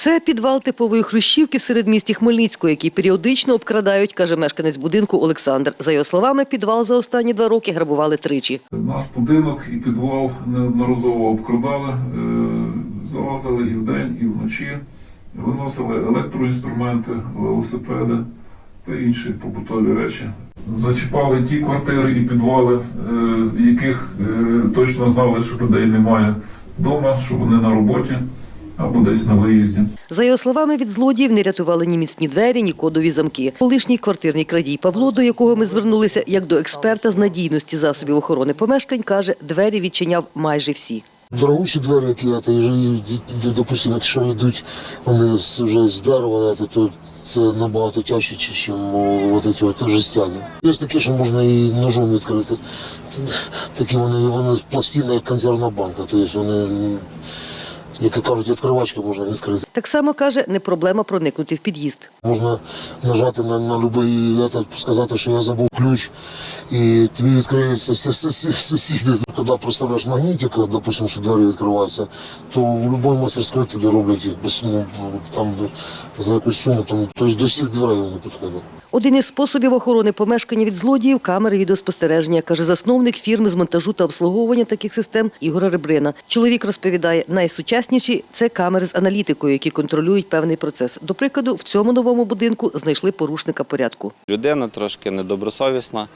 Це підвал типової хрущівки в середмісті Хмельницького, який періодично обкрадають, каже мешканець будинку Олександр. За його словами, підвал за останні два роки грабували тричі. Наш будинок і підвал неодноразово обкрадали, е, залазили і вдень, і вночі, виносили електроінструменти, велосипеди та інші побутові речі. Зачіпали ті квартири і підвали, е, яких е, точно знали, що людей немає вдома, що вони на роботі або десь на виїзді. За його словами, від злодіїв не рятували ні міцні двері, ні кодові замки. Колишній квартирний крадій Павло, до якого ми звернулися як до експерта з надійності засобів охорони помешкань, каже, двері відчиняв майже всі. Дорогущі двері, які я то і, допустимо, якщо йдуть вони з- вже з дерева, то, то це набагато тяжче, ніж от жестяні. Є такі, що можна і ножом відкрити. Такі вони, вони пластина, як консервна банка, тобто вони, як кажуть, відкривачки можна відкрити. Так само каже, не проблема проникнути в під'їзд. Можна нажати на, на будь-який этот, сказати, що я забув ключ, і тобі відкриються сі- сі- сі- сусіди. Коли представляєш магнітик, допустим, що двері відкриваються, то в будь-якій мастерській тобі роблять їх без, ну, там, за якусь суму. Там, тобто до всіх дверей вони підходять. Один із способів охорони помешкання від злодіїв – камери відеоспостереження, каже засновник фірми з монтажу та обслуговування таких систем Ігор Ребрина. Чоловік розповідає, найсучасніші – це камери з аналітикою, які контролюють певний процес. До прикладу, в цьому новому будинку знайшли порушника порядку. Людина трошки недобросовісна.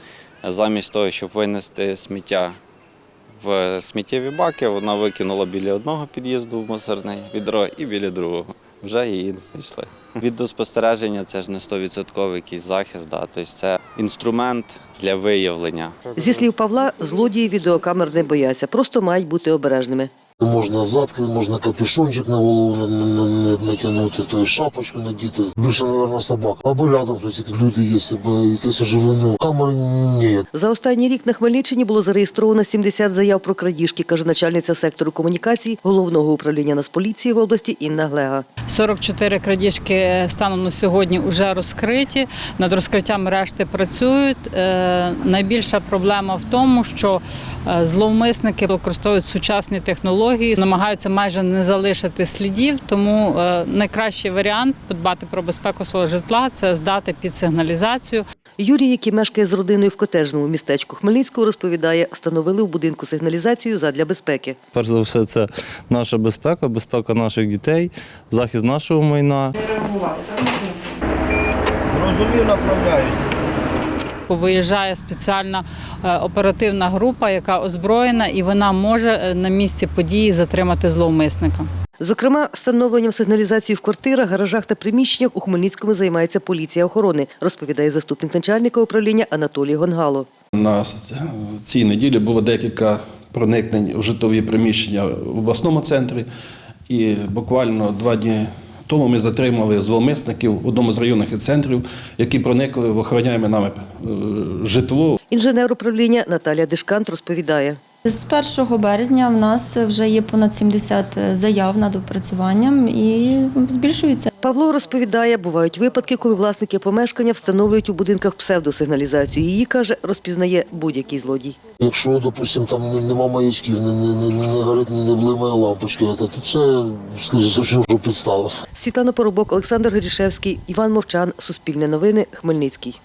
Замість того, щоб винести сміття в сміттєві баки, вона викинула біля одного під'їзду в мусорне відро і біля другого. Вже її знайшли. Відеоспостереження це ж не 100% якийсь захист, да. тобто це інструмент для виявлення. Зі слів Павла, злодії відеокамер не бояться, просто мають бути обережними. Можна задки, можна капюшончик на голову на- на- на- натягнути, то й шапочку надіти. Більше, мабуть, собак. Або рядом хтось люди є, або якесь оживлення. Камери ні. За останній рік на Хмельниччині було зареєстровано 70 заяв про крадіжки, каже начальниця сектору комунікацій Головного управління Нацполіції в області Інна Глега. 44 крадіжки станом на сьогодні вже розкриті. Над розкриттям решти працюють. Е, Найбільша проблема в тому, що е, зловмисники використовують сучасні технології, намагаються майже не залишити слідів. Тому е, найкращий варіант подбати про безпеку свого житла це здати під сигналізацію. Юрій, який мешкає з родиною в котежному містечку Хмельницького, розповідає, встановили в будинку сигналізацію задля безпеки. Перш за все, це наша безпека, безпека наших дітей, захист нашого майна. Розумів, направляюся. Виїжджає спеціальна е, оперативна група, яка озброєна, і вона може е, на місці події затримати зловмисника. Зокрема, встановленням сигналізації в квартирах, гаражах та приміщеннях у Хмельницькому займається поліція охорони, розповідає заступник начальника управління Анатолій Гонгало. На цій неділі було декілька проникнень в житлові приміщення в обласному центрі. І буквально два дні тому ми затримали зловмисників в одному з районних центрів, які проникли в охороняємо нами е, житло. Інженер управління Наталія Дишкант розповідає. З 1 березня в нас вже є понад 70 заяв над опрацюванням і збільшується. Павло розповідає, бувають випадки, коли власники помешкання встановлюють у будинках псевдосигналізацію. Її, каже, розпізнає будь-який злодій. Якщо, допустим, там нема маячків, не, не, не, не горить, не, не блимає лампочки, то це, скажімо, що вже підстава. Світлана Поробок, Олександр Горішевський, Іван Мовчан, Суспільне новини, Хмельницький.